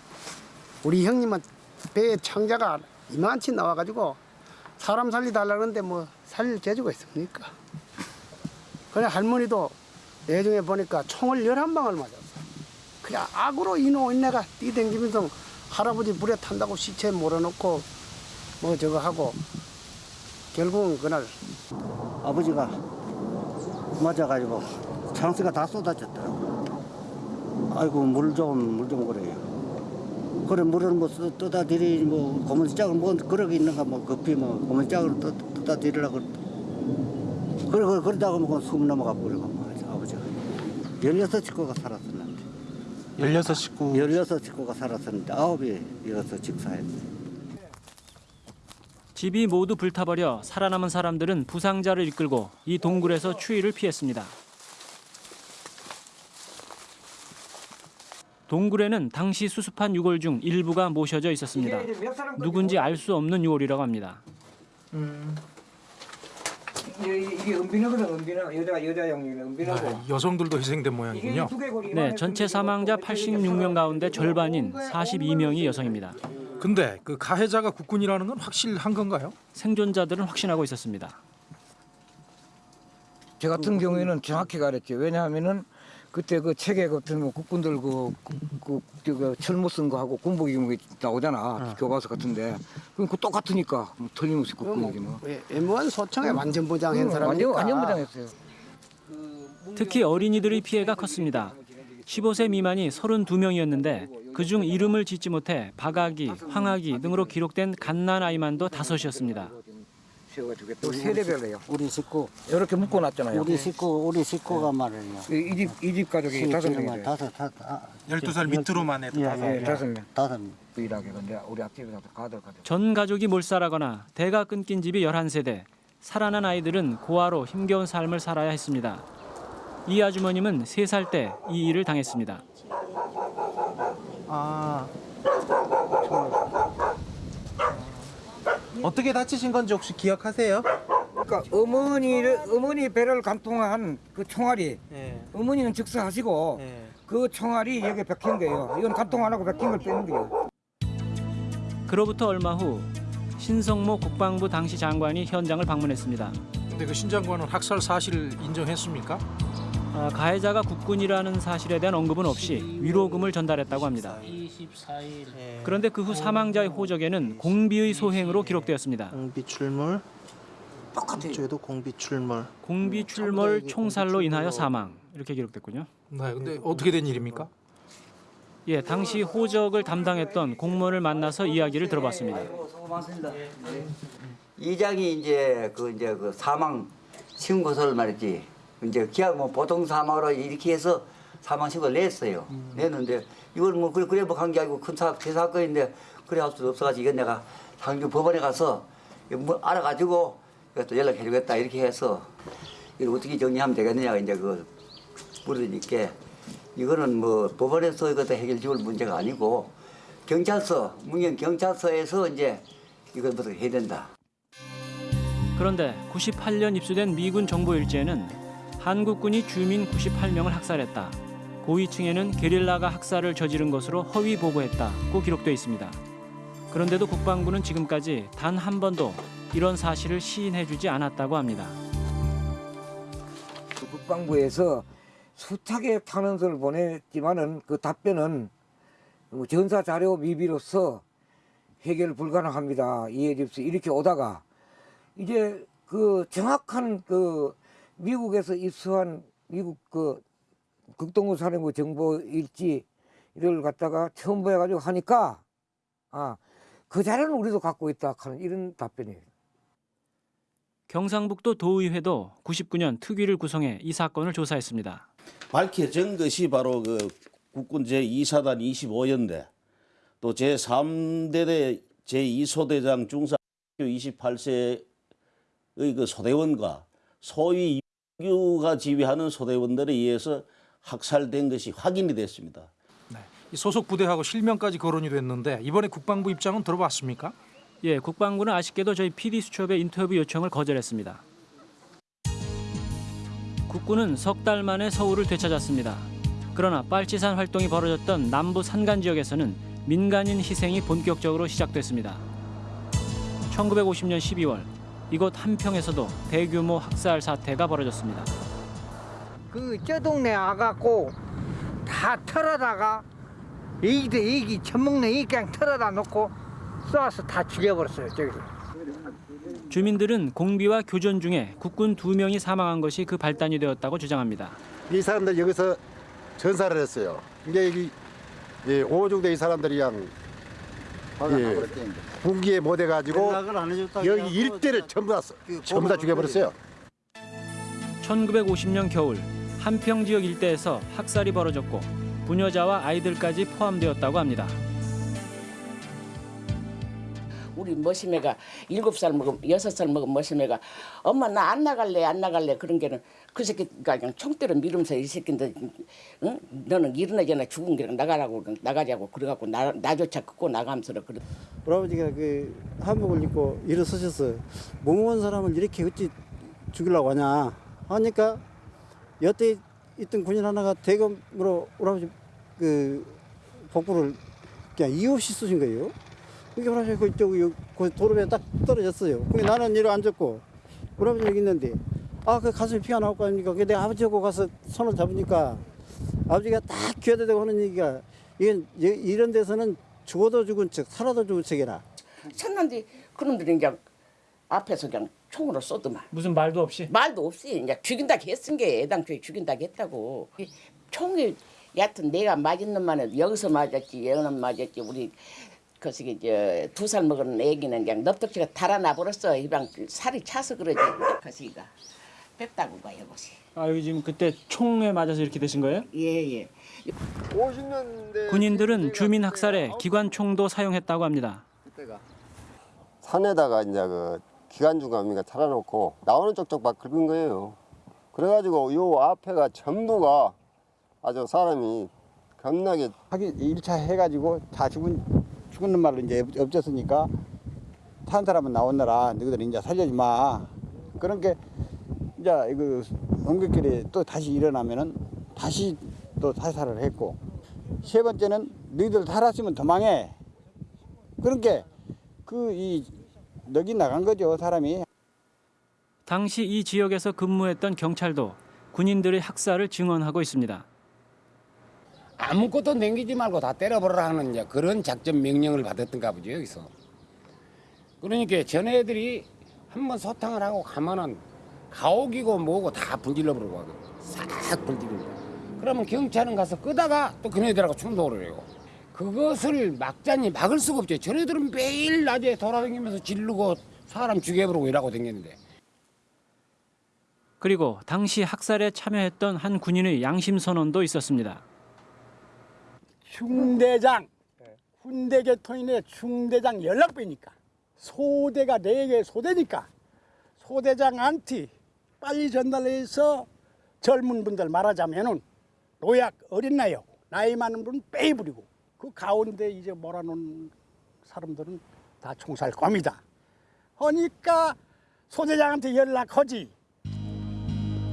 우리 형님은 배에 창자가 이만치 나와가지고 사람 살리달라는데 뭐 살릴 재주가 있습니까? 그래 할머니도 내중에 보니까 총을 열한 방을 맞았어. 그냥 악으로 이노 인내가 뛰댕기면서 할아버지 불에 탄다고 시체 몰아놓고 뭐 저거 하고 결국은 그날 아버지가 맞아가지고 창수가 다 쏟아졌더라고. 아이고 물 좀 물 좀 그래요. 그래 물을 뭐 쓰- 떠다 들이 뭐 고문 짝을 뭐 그러고 있는가 뭐 급히 뭐 고문 짝을 떠, 떠다 들이려고 그래 그래 그러다가 뭐숨 넘어가 버리고 뭐 아버지가 열여섯 식구가 살았었는데 16식구 열여섯 식구가 살았었는데 아홉이 여기서 직사했어요. 집이 모두 불타버려 살아남은 사람들은 부상자를 이끌고 이 동굴에서 추위를 피했습니다. 동굴에는 당시 수습한 유골 중 일부가 모셔져 있었습니다. 누군지 알 수 없는 유골이라고 합니다. 이게, 이게 은비너거든 은비너 여자 여자용이네 은비너고. 네, 여성들도 희생된 모양이군요. 네, 전체 사망자 86명 가운데 절반인 42명이 여성입니다. 근데 그 가해자가 국군이라는 건 확실한 건가요? 생존자들은 확신하고 있었습니다. 저 같은 경우에는 정확히 가렸죠. 왜냐하면은 그때 그 책에 같은 뭐 국군들 그, 그, 그, 그 철모 쓴 거하고 군복 입은 거 나오잖아. 교과서 같은데. 그럼 그 똑같으니까 뭐 틀림없이 국군이지 뭐. M1 소총에 완전 부장한 응, 사람이니까 완전 완전 부장했어요. 특히 어린이들의 피해가 컸습니다. 15세 미만이 32명이었는데 그중 이름을 짓지 못해 박아기, 황아기 등으로 기록된 갓난 아이만도 다섯이었습니다. 또 세대별로요. 우리 식구 이렇게 묶어놨잖아요. 우리 식구 우리 식구가 말이에요. 이 집 이 집 가족이 다섯 명이에요. 다섯 다섯 아, 12살 밑으로만 해도 예, 다섯 예, 명. 다섯 명. 다섯 명. 유일하게 근데 우리 앞집에서 가들 가족. 전 가족이 몰살하거나 대가 끊긴 집이 11세대, 살아난 아이들은 고아로 힘겨운 삶을 살아야 했습니다. 이 아주머님은 3살 때 이 일을 당했습니다. 아. 어떻게 다치신 건지 혹시 기억하세요? 그러니까 어머니를 어머니 배를 관통한 그 총알이 어머니는 즉사하시고 그 총알이 여기 박힌 거예요. 이건 관통 안 하고 박힌 걸 빼는 거예요. 그로부터 얼마 후 신성모 국방부 당시 장관이 현장을 방문했습니다. 근데 그 신장관은 학살 사실을 인정했습니까? 아, 가해자가 국군이라는 사실에 대한 언급은 없이 위로금을 전달했다고 합니다. 24일. 그런데 그 후 사망자의 호적에는 공비의 소행으로 기록되었습니다. 공비 출몰. 죄도 공비 출몰. 공비 출몰 총살로 인하여 사망 이렇게 기록됐군요. 네, 근데 어떻게 된 일입니까? 예, 당시 호적을 담당했던 공무원을 만나서 이야기를 들어봤습니다. 이장이 이제 그 이제 그 사망 신고서를 말이지 이제 기약 뭐 보통 사망으로 이렇게 해서 사망 신고를 냈어요. 냈는데 이걸 뭐 그래 그래 뭐한게 아니고 큰 사, 대사건인데 그래 할 수 없어가지고 이건 내가 상주 법원에 가서 뭐 알아가지고 이것도 연락해주겠다 이렇게 해서 이걸 어떻게 정리하면 되겠느냐 이제 그 물으니까 이거는 뭐 법원에서 이것도 해결 지을 문제가 아니고 경찰서 문경 경찰서에서 이제 이것부터 해야 된다. 그런데 98년 입수된 미군 정보 일지에는 한국군이 주민 98명을 학살했다. 고위층에는 게릴라가 학살을 저지른 것으로 허위 보고했다고 기록돼 있습니다. 그런데도 국방부는 지금까지 단 한 번도 이런 사실을 시인해주지 않았다고 합니다. 그 국방부에서 수차게 탄원서를 보냈지만은 그 답변은 뭐 전사 자료 미비로서 해결 불가능합니다. 이해 집수 이렇게 오다가 이제 그 정확한 그 미국에서 입수한 미국 그 극동구 사령부 정보 일지를 갖다가 처음 보여가지고 하니까 아 그 자료는 우리도 갖고 있다 하는 이런 답변이에요. 경상북도 도의회도 99년 특위를 구성해 이 사건을 조사했습니다. 밝혀진 것이 바로 그 국군 제2사단 25연대 또 제3대대 제2소대장 중사 28세의 그 소대원과 소위 유가 지휘하는 소대원들에 의해서 학살된 것이 확인이 됐습니다. 이 소속 부대하고 실명까지 거론이 됐는데 이번에 국방부 입장은 들어봤습니까? 예, 국방부는 아쉽게도 저희 PD 수첩의 인터뷰 요청을 거절했습니다. 국군은 석 달 만에 서울을 되찾았습니다. 그러나 빨치산 활동이 벌어졌던 남부 산간 지역에서는 민간인 희생이 본격적으로 시작됐습니다. 1950년 12월 이곳 한평에서도 대규모 학살 사태가 벌어졌습니다. 그 저 동네 와갖고 다 털어다가 애기도 애기 젖먹는 애기 그냥 털어다 놓고 쏘아서 다 죽여버렸어요 저기서 주민들은 공비와 교전 중에 국군 두 명이 사망한 것이 그 발단이 되었다고 주장합니다. 이 사람들 여기서 전사를 했어요. 이게 오중대 이 사람들이 그냥 예, 군기에 못 해가지고 여기 일대를 전부 다 전부 다 죽여버렸어요. 1950년 겨울 한평 지역 일대에서 학살이 벌어졌고 부녀자와 아이들까지 포함되었다고 합니다. 우리 머시매가 일곱 살 먹은 여섯 살 먹은 머시매가 엄마 나 안 나갈래 안 나갈래 그런 게는 그 새끼가 그냥 총대로 밀으면서 이 새끼인데 응? 너는 일어나잖아 죽은 게 나가라고 나가자고 그래갖고 나, 나조차 끄고 나가면서 그래. 우리 아버지가 그 한복을 입고 일어서셔서 무모한 사람을 이렇게 어찌 죽이려고 하냐 하니까 여태 있던 군인 하나가 대검으로 우리 아버지 그 복부를 그냥 이유 없이 쏘신 거예요. 그게 우리 아버지 그쪽 그 도로에 딱 떨어졌어요. 근데 나는 이리 앉았고 우리 아버지 여기 있는데 아 그 가슴에 피가 나올 거 아닙니까? 근데 아버지하고 가서 손을 잡으니까 아버지가 딱 귀에다 하는 얘기가 이건 이런 데서는 죽어도 죽은 척 살아도 죽은 척이라. 쳤는데 그놈들이 이제 앞에서 그냥 총으로 쏘더만. 무슨 말도 없이? 말도 없이 이제 죽인다 했은 게 애당초에 죽인다 했다고. 이 총이 여하튼 내가 맞은 놈만은 여기서 맞았지 여기는 맞았지 우리 거시기 저두 살 먹은 애기는 그냥 넙덕지가 달아나 버렸어. 이방 살이 차서 그러지. 거시기가 뺐다고 봐요, 것이. 아 여기 지금 그때 총에 맞아서 이렇게 되신 거예요? 예, 예. 50년대 군인들은 주민 학살에 기관총도 사용했다고 합니다. 산에다가 이제 그 기관중감이가 차려놓고 나오는 쪽쪽 막 긁은 거예요. 그래가지고 요 앞에가 전부가 아주 사람이 겁나게 하긴 1차 해가지고 다 죽은 죽은 말로 이제 없- 없었으니까 탄 사람은 나오느라 너희들 이제 살려지 마. 그런 게 이제 이거 옮겨길에 또 다시 일어나면은 다시 또 살살을 했고 세 번째는 너희들 살았으면 도망해. 그런 게그이 넉이 나간 거죠 사람이. 당시 이 지역에서 근무했던 경찰도 군인들의 학살을 증언하고 있습니다. 아무것도 남기지 말고 다 때려버려라 하는 이제 그런 작전 명령을 받았던가 보죠 여기서. 그러니까 전애들이 한번 소탕을 하고 가면은 가옥이고 뭐고 다 불질러 버리고 하거든. 싹 불질러. 그러면 경찰은 가서 끄다가 또 그네들하고 충돌을 해요. 그것을 막자니 막을 수가 없죠. 전애들은 매일 낮에 돌아다니면서 지르고 사람 죽여버리고 이러고 다녔는데 그리고 당시 학살에 참여했던 한 군인의 양심 선언도 있었습니다. 중대장 군대 개통인의 중대장 연락배니까 소대가 네개 소대니까 소대장한테 빨리 전달해서 젊은 분들 말하자면은 노약 어린 나이 나이 많은 분은 빼부리고 그 가운데 이제 몰아놓은 사람들은 다 총살 겁니다. 하니까 소대장한테 연락하지.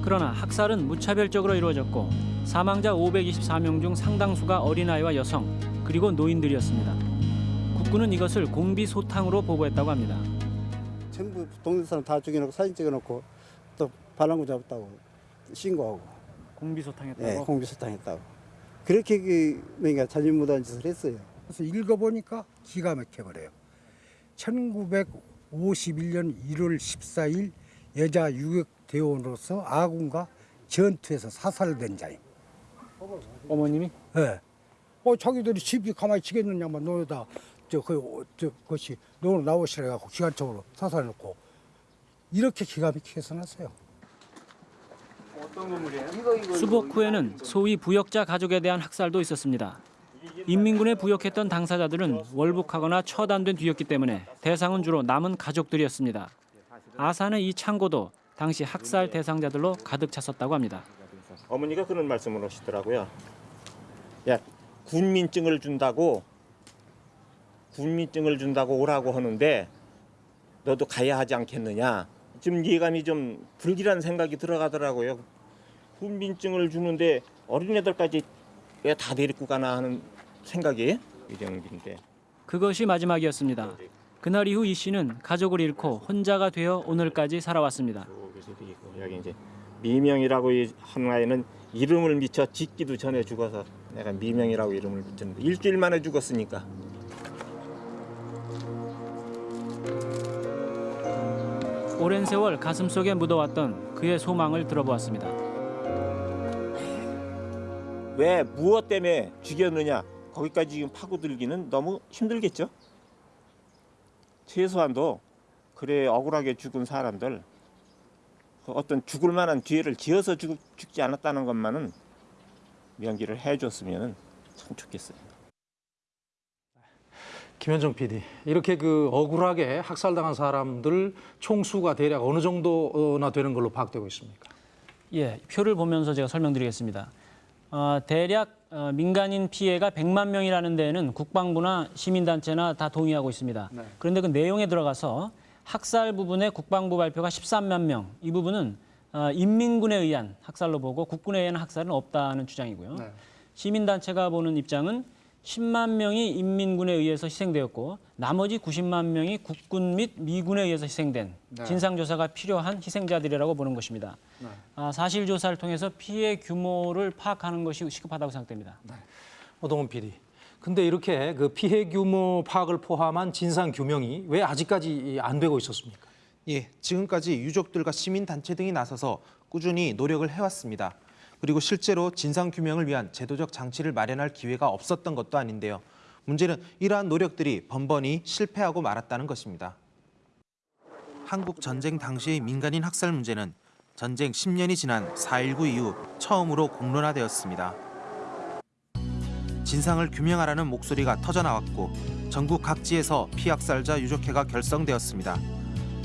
그러나 학살은 무차별적으로 이루어졌고 사망자 524명 중 상당수가 어린아이와 여성 그리고 노인들이었습니다. 국군은 이것을 공비소탕으로 보고했다고 합니다. 전부 동네 사람 다 죽여놓고 사진 찍어놓고 또 반란구 잡았다고 신고하고 공비소탕했다고? 네, 공비소탕했다고 그렇게 그 그러니까 자진무도한 짓을 했어요. 그래서 읽어보니까 기가 막혀버려요. 1951년 1월 14일 여자 유격대원으로서 아군과 전투에서 사살된 자임. 어머님이? 네. 어, 자기들이 집이 가만히 지겠느냐만 너다 저그 저 것이 너는 나오시라 해갖고 기관총으로 사살해놓고 이렇게 기가 막히게 써놨어요. 어떤 건물이에요? 수복 후에는 소위 부역자 가족에 대한 학살도 있었습니다. 인민군에 부역했던 당사자들은 월북하거나 처단된 뒤였기 때문에 대상은 주로 남은 가족들이었습니다. 아산의 이 창고도 당시 학살 대상자들로 가득 찼었다고 합니다. 어머니가 그런 말씀을 하시더라고요. 야 군민증을 준다고 군민증을 준다고 오라고 하는데 너도 가야 하지 않겠느냐. 좀 예감이 좀 불길한 생각이 들어가더라고요. 군민증을 주는데 어린애들까지 왜 다 데리고 가나 하는 생각이 이정빈인데. 그것이 마지막이었습니다. 그날 이후 이 씨는 가족을 잃고 혼자가 되어 오늘까지 살아왔습니다. 여기 이제 미명이라고 이 하나에는 이름을 미쳐 짓기도 전에 죽어서 내가 미명이라고 이름을 붙였는데 일주일 만에 죽었으니까. 오랜 세월 가슴속에 묻어왔던 그의 소망을 들어보았습니다. 왜 무엇 때문에 죽였느냐 거기까지 지금 파고들기는 너무 힘들겠죠. 최소한도 그래 억울하게 죽은 사람들 그 어떤 죽을 만한 기회를 지어서 죽, 죽지 않았다는 것만은 명기를 해줬으면 참 좋겠어요. 김현정 PD, 이렇게 그 억울하게 학살당한 사람들 총수가 대략 어느 정도나 되는 걸로 파악되고 있습니까? 예, 표를 보면서 제가 설명드리겠습니다. 어, 대략 어, 민간인 피해가 100만 명이라는 데에는 국방부나 시민단체나 다 동의하고 있습니다. 네. 그런데 그 내용에 들어가서 학살 부분에 국방부 발표가 13만 명, 이 부분은 어, 인민군에 의한 학살로 보고 국군에 의한 학살은 없다는 주장이고요. 네. 시민단체가 보는 입장은 10만 명이 인민군에 의해서 희생되었고 나머지 90만 명이 국군 및 미군에 의해서 희생된 네. 진상조사가 필요한 희생자들이라고 보는 것입니다. 네. 아, 사실 조사를 통해서 피해 규모를 파악하는 것이 시급하다고 생각됩니다. 오동훈 PD. 근데 이렇게 그 피해 규모 파악을 포함한 진상 규명이 왜 아직까지 안 되고 있었습니까? 예, 지금까지 유족들과 시민단체 등이 나서서 꾸준히 노력을 해왔습니다. 그리고 실제로 진상규명을 위한 제도적 장치를 마련할 기회가 없었던 것도 아닌데요. 문제는 이러한 노력들이 번번이 실패하고 말았다는 것입니다. 한국 전쟁 당시의 민간인 학살 문제는 전쟁 10년이 지난 4.19 이후 처음으로 공론화되었습니다. 진상을 규명하라는 목소리가 터져나왔고 전국 각지에서 피학살자 유족회가 결성되었습니다.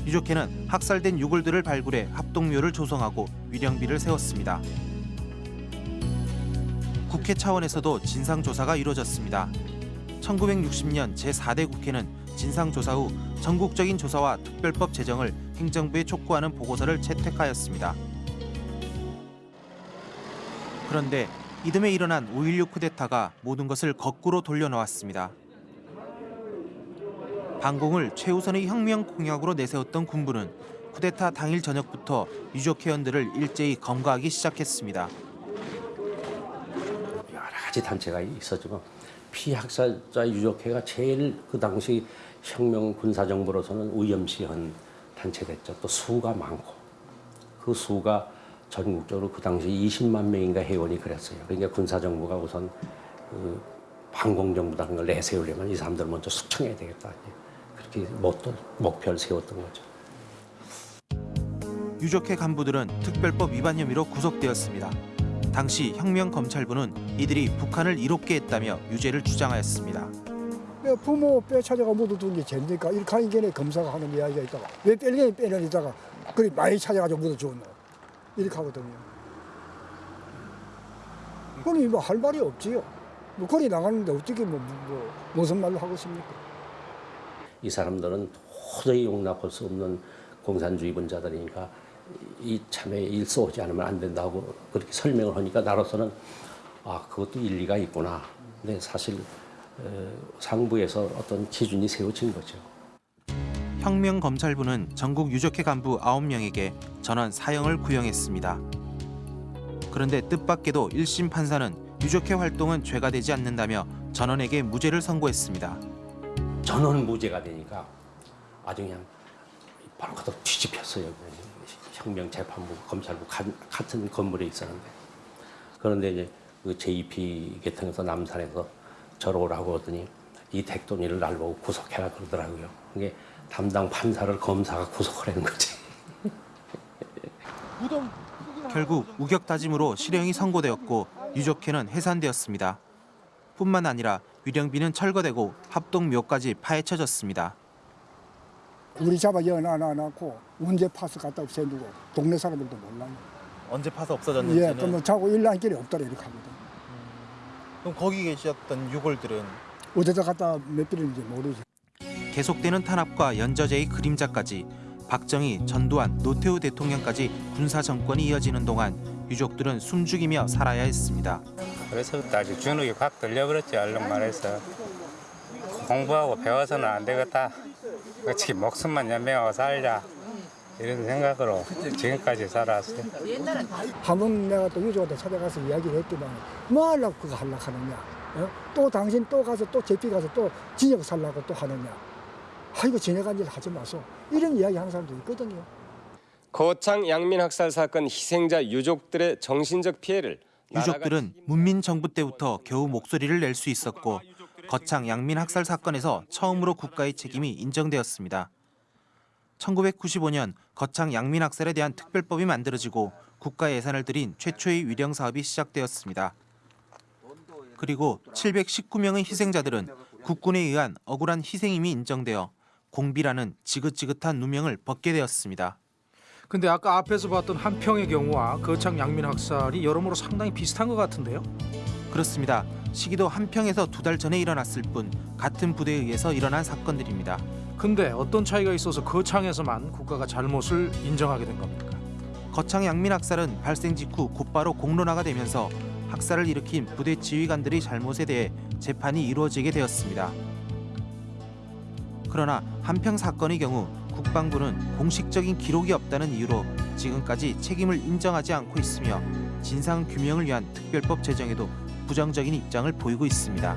유족회는 학살된 유골들을 발굴해 합동묘를 조성하고 위령비를 세웠습니다. 국회 차원에서도 진상조사가 이루어졌습니다. 1960년 제4대 국회는 진상조사 후 전국적인 조사와 특별법 제정을 행정부에 촉구하는 보고서를 채택하였습니다. 그런데 이듬해 일어난 5.16 쿠데타가 모든 것을 거꾸로 돌려놓았습니다. 반공을 최우선의 혁명 공약으로 내세웠던 군부는 쿠데타 당일 저녁부터 유족 회원들을 일제히 검거하기 시작했습니다. 여러 가지 단체가 있었지만 피학살자 유족회가 제일 그 당시 혁명 군사정부로서는 위험시한 단체됐죠. 또 수가 많고 그 수가 전국적으로 그 당시 20만 명인가 회원이 그랬어요. 그러니까 군사정부가 우선 그 반공정부라는 걸 내세우려면 이 사람들을 먼저 숙청해야 되겠다. 그렇게 모토, 목표를 세웠던 거죠. 유족회 간부들은 특별법 위반 혐의로 구속되었습니다. 당시 혁명검찰부는 이들이 북한을 이롭게 했다며 유죄를 주장하였습니다. 왜 부모 뼈 찾아가 묻어둔 게 죄입니까? 이렇게 하는 게네 검사가 하는 이야기가 있다가 왜 뺄게 빼는 이다가 그리 많이 찾아가지고 묻어주었노 이렇게 하거든요. 그러니 뭐할 말이 없지요. 뭐 거리 나가는데 어떻게 뭐, 뭐 무슨 말로 하고 있습니까? 이 사람들은 도저히 용납할 수 없는 공산주의 분자들이니까 이 참에 일쏘지 않으면 안 된다고 그렇게 설명을 하니까 나로서는 아 그것도 일리가 있구나. 근데 사실 어, 상부에서 어떤 기준이 세워진 거죠. 혁명검찰부는 전국 유적회 간부 9명에게 전원 사형을 구형했습니다. 그런데 뜻밖에도 1심 판사는 유적회 활동은 죄가 되지 않는다며 전원에게 무죄를 선고했습니다. 전원 무죄가 되니까 아주 그냥 바로 가다 뒤집혔어요. 혁명재판부, 검찰부 가- 같은 건물에 있었는데 그런데 이제 그 JP 계통에서 남산에서 저러 오라고 하더니 이 택돈이를 날 보고 구속해라 그러더라고요. 그게 담당 판사를 검사가 구속하라는 거지. 결국 우격다짐으로 실형이 선고되었고 유족회는 해산되었습니다. 뿐만 아니라 위령비는 철거되고 합동묘까지 파헤쳐졌습니다. 우리 잡아 여놔놔놓고 언제 파서 갖다 없애두고 동네 사람들도 몰라요. 언제 파서 예, 없어졌는지는 그뭐 자고 일란길이 없더라 이렇게 하거든. 그럼 거기 계셨던 유골들은 어디다 갖다 몇 빌인지 모르지. 계속되는 탄압과 연저제의 그림자까지 박정희, 전두환, 노태우 대통령까지 군사 정권이 이어지는 동안 유족들은 숨죽이며 살아야 했습니다. 그래서부터 아주 주눅이 확 들려버렸지 얼른 말해서 공부하고 배워서는 안 되겠다 어떻게 목숨만 연명하고 살자 이런 생각으로 지금까지 살아왔어요 한번 내가 또 유족한테 찾아가서 이야기를 했더만 뭐 하려고 그거 하려고 하느냐. 어? 또 당신 또 가서 또 제피 가서 또 진역 살라고 또 하느냐. 아이고 진역한 일 하지 마소. 이런 이야기 하는 사람도 있거든요. 거창 양민 학살 사건 희생자 유족들의 정신적 피해를 유족들은 문민 정부 때부터 겨우 목소리를 낼 수 있었고 거창 양민 학살 사건에서 처음으로 국가의 책임이 인정되었습니다. 1995년 거창 양민 학살에 대한 특별법이 만들어지고 국가 예산을 들인 최초의 위령 사업이 시작되었습니다. 그리고 719명의 희생자들은 국군에 의한 억울한 희생임이 인정되어 공비라는 지긋지긋한 누명을 벗게 되었습니다. 근데 아까 앞에서 봤던 한평의 경우와 거창 양민 학살이 여러모로 상당히 비슷한 것 같은데요. 그렇습니다. 시기도 한평에서 두 달 전에 일어났을 뿐 같은 부대에 의해서 일어난 사건들입니다. 근데 어떤 차이가 있어서 거창에서만 국가가 잘못을 인정하게 된 겁니까? 거창 양민 학살은 발생 직후 곧바로 공론화가 되면서 학살을 일으킨 부대 지휘관들의 잘못에 대해 재판이 이루어지게 되었습니다. 그러나 한평 사건의 경우 국방부는 공식적인 기록이 없다는 이유로 지금까지 책임을 인정하지 않고 있으며 진상 규명을 위한 특별법 제정에도 부정적인 입장을 보이고 있습니다.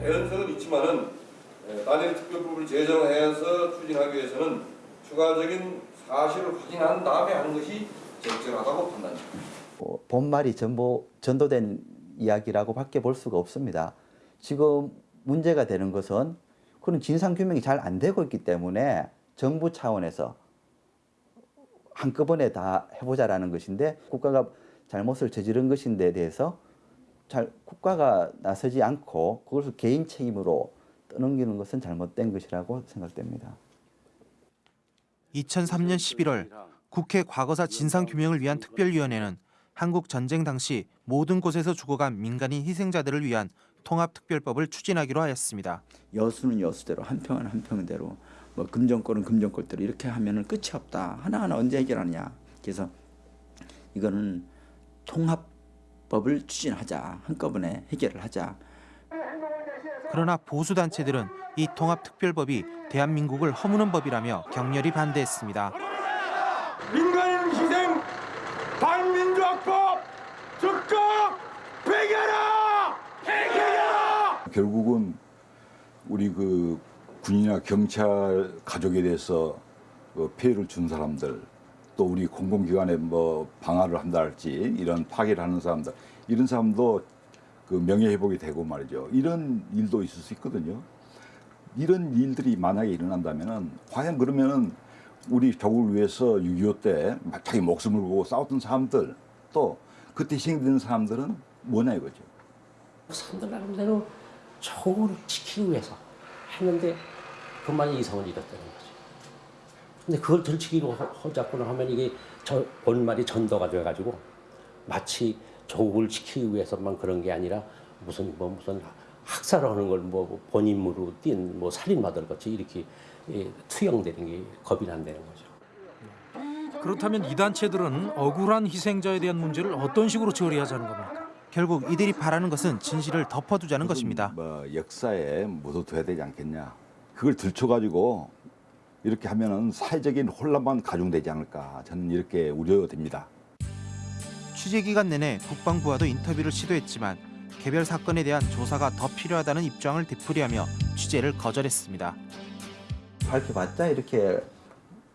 개연성은 있지만은 에, 단일 특별법을 제정해서 추진하기 위해서는 추가적인 사실을 확인한 다음에 하는 것이 적절하다고 판단합니다. 어, 본말이 전부 전도된 이야기라고밖에 볼 수가 없습니다. 지금 문제가 되는 것은 그런 진상 규명이 잘 안 되고 있기 때문에 정부 차원에서 한꺼번에 다 해보자라는 것인데 국가가 잘못을 저지른 것인데 대해서 잘 국가가 나서지 않고 그것을 개인 책임으로 떠넘기는 것은 잘못된 것이라고 생각됩니다. 2003년 11월 국회 과거사 진상규명을 위한 특별위원회는 한국 전쟁 당시 모든 곳에서 죽어간 민간인 희생자들을 위한 통합특별법을 추진하기로 하였습니다. 여수는 여수대로 한평은 한평대로 뭐 금정권은 금정권대로 이렇게 하면은 끝이 없다. 하나하나 언제 해결하느냐. 그래서 이거는 통합법을 추진하자. 한꺼번에 해결을 하자. 그러나 보수 단체들은 이 통합특별법이 대한민국을 허무는 법이라며 격렬히 반대했습니다. 민간인 희생 반민주학법 즉각 폐기하라! 폐기하라! 결국은 우리 그 군이나 경찰 가족에 대해서 그 피해를 준 사람들 또 우리 공공기관에 뭐 방화를 한다 할지 이런 파괴를 하는 사람들 이런 사람도 그 명예회복이 되고 말이죠. 이런 일도 있을 수 있거든요. 이런 일들이 만약에 일어난다면은 과연 그러면은 우리 조국을 위해서 6.25 때 자기 목숨을 걸고 싸웠던 사람들 또 그때 희생된 사람들은 뭐냐 이거죠. 산들 나름대로 조국을 지키기 위해서 했는데 그만 이성을 잃었다는 거죠. 근데 그걸 들치기로 허- 허잡고는 하면 이게 저 본말이 전도가 돼가지고 마치 조국을 지키기 위해서만 그런 게 아니라 무슨 뭐 무슨 학살하는 걸 뭐 본인으로 띈뭐 살인마들 같이 이렇게 예, 투영되는 게 겁이 난다는 거죠. 그렇다면 이 단체들은 억울한 희생자에 대한 문제를 어떤 식으로 처리하자는 겁니까? 결국 이들이 바라는 것은 진실을 덮어두자는 것입니다. 뭐 역사에 묻어둬야 되지 않겠냐. 그걸 들춰가지고 이렇게 하면은 사회적인 혼란만 가중되지 않을까. 저는 이렇게 우려됩니다. 취재 기간 내내 국방부와도 인터뷰를 시도했지만 개별 사건에 대한 조사가 더 필요하다는 입장을 되풀이하며 취재를 거절했습니다. 밝혀봤자 이렇게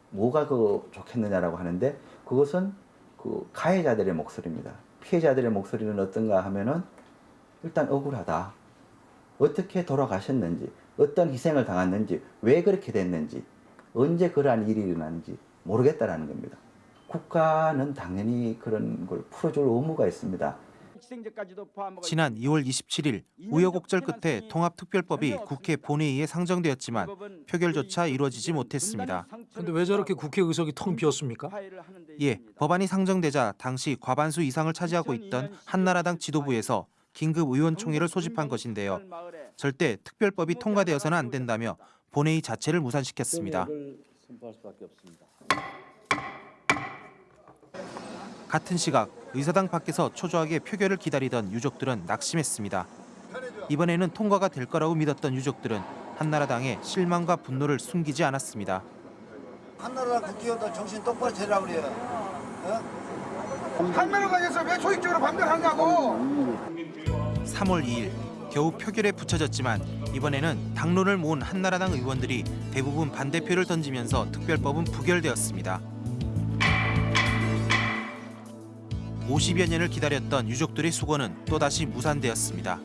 뭐가 그 좋겠느냐라고 하는데 그것은 그 가해자들의 목소리입니다. 피해자들의 목소리는 어떤가 하면은 일단 억울하다. 어떻게 돌아가셨는지, 어떤 희생을 당했는지, 왜 그렇게 됐는지, 언제 그러한 일이 일어났는지 모르겠다라는 겁니다. 국가는 당연히 그런 걸 풀어줄 의무가 있습니다. 지난 2월 27일 우여곡절 끝에 통합특별법이 국회 본회의에 상정되었지만 표결조차 이루어지지 못했습니다. 근데 왜 저렇게 국회 의석이 텅 비었습니까? 예, 법안이 상정되자 당시 과반수 이상을 차지하고 있던 한나라당 지도부에서 긴급 의원총회를 소집한 것인데요. 절대 특별법이 통과되어서는 안 된다며 본회의 자체를 무산시켰습니다. 같은 시각 의사당 밖에서 초조하게 표결을 기다리던 유족들은 낙심했습니다. 이번에는 통과가 될 거라고 믿었던 유족들은 한나라당의 실망과 분노를 숨기지 않았습니다. 한나라 국회의원들 정신 똑바로 차리라 그래요. 한나라당에서 왜 조직적으로 반대하냐고. 3월 2일 겨우 표결에 붙여졌지만 이번에는 당론을 모은 한나라당 의원들이 대부분 반대표를 던지면서 특별법은 부결되었습니다. 50여 년을 기다렸던 유족들의 수고는 또다시 무산되었습니다.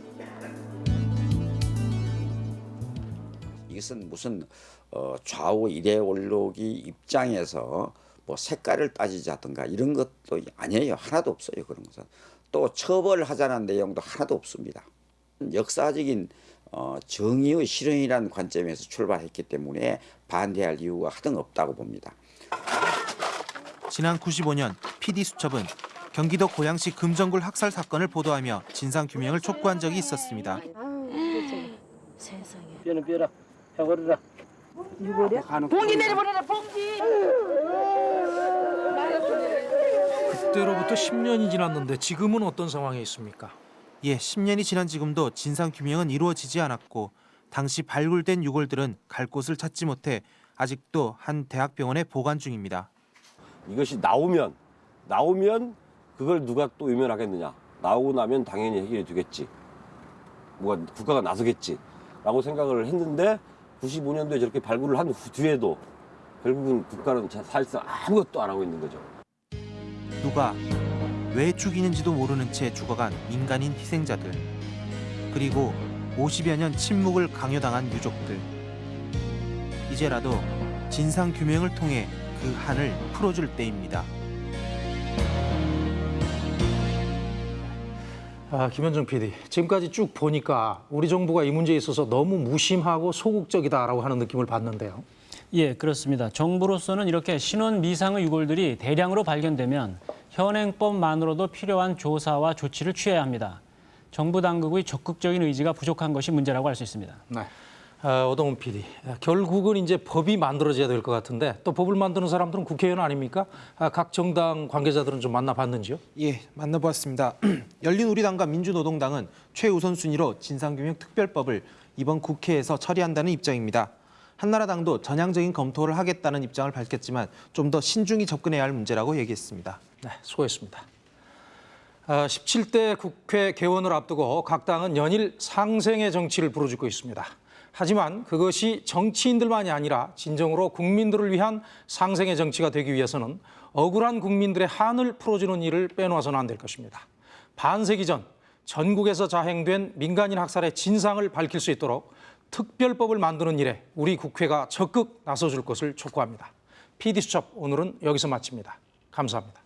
이것은 무슨 어, 좌우 이데올로기 입장에서 뭐 색깔을 따지자든가 이런 것도 아니에요. 하나도 없어요. 그런 것은. 또 처벌하자는 내용도 하나도 없습니다. 역사적인 어, 정의의 실현이라는 관점에서 출발했기 때문에 반대할 이유가 하등 없다고 봅니다. 지난 95년 PD수첩은 경기도 고양시 금정굴 학살 사건을 보도하며 진상규명을 촉구한 적이 있었습니다. 세상에. 뼈는 뼈라. 누구래? 봉지 내려버려라. 봉지. 그때로부터 10년이 지났는데 지금은 어떤 상황에 있습니까? 예, 10년이 지난 지금도 진상 규명은 이루어지지 않았고 당시 발굴된 유골들은 갈 곳을 찾지 못해 아직도 한 대학병원에 보관 중입니다. 이것이 나오면 나오면 그걸 누가 또 외면하겠느냐 나오고 나면 당연히 해결이 되겠지 뭐가 국가가 나서겠지 라고 생각을 했는데 95년도에 저렇게 발굴을 한 후- 뒤에도 결국은 국가는 자- 사실상 아무것도 안 하고 있는 거죠. 누가 왜 죽이는지도 모르는 채 죽어간 민간인 희생자들 그리고 50여 년 침묵을 강요당한 유족들 이제라도 진상 규명을 통해 그 한을 풀어줄 때입니다. 아, 김현정 PD, 지금까지 쭉 보니까 우리 정부가 이 문제에 있어서 너무 무심하고 소극적이다라고 하는 느낌을 받는데요. 예, 그렇습니다. 정부로서는 이렇게 신원 미상의 유골들이 대량으로 발견되면 현행법만으로도 필요한 조사와 조치를 취해야 합니다. 정부 당국의 적극적인 의지가 부족한 것이 문제라고 할 수 있습니다. 네. 아, 오동훈 PD, 아, 결국은 이제 법이 만들어져야 될 것 같은데 또 법을 만드는 사람들은 국회의원 아닙니까? 아, 각 정당 관계자들은 좀 만나봤는지요? 예, 만나보았습니다. 열린우리당과 민주노동당은 최우선 순위로 진상규명 특별법을 이번 국회에서 처리한다는 입장입니다. 한나라당도 전향적인 검토를 하겠다는 입장을 밝혔지만 좀 더 신중히 접근해야 할 문제라고 얘기했습니다. 네, 수고했습니다. 아, 17대 국회 개원을 앞두고 각 당은 연일 상생의 정치를 부르짖고 있습니다. 하지만 그것이 정치인들만이 아니라 진정으로 국민들을 위한 상생의 정치가 되기 위해서는 억울한 국민들의 한을 풀어주는 일을 빼놓아서는 안 될 것입니다. 반세기 전 전국에서 자행된 민간인 학살의 진상을 밝힐 수 있도록 특별법을 만드는 일에 우리 국회가 적극 나서줄 것을 촉구합니다. PD수첩 오늘은 여기서 마칩니다. 감사합니다.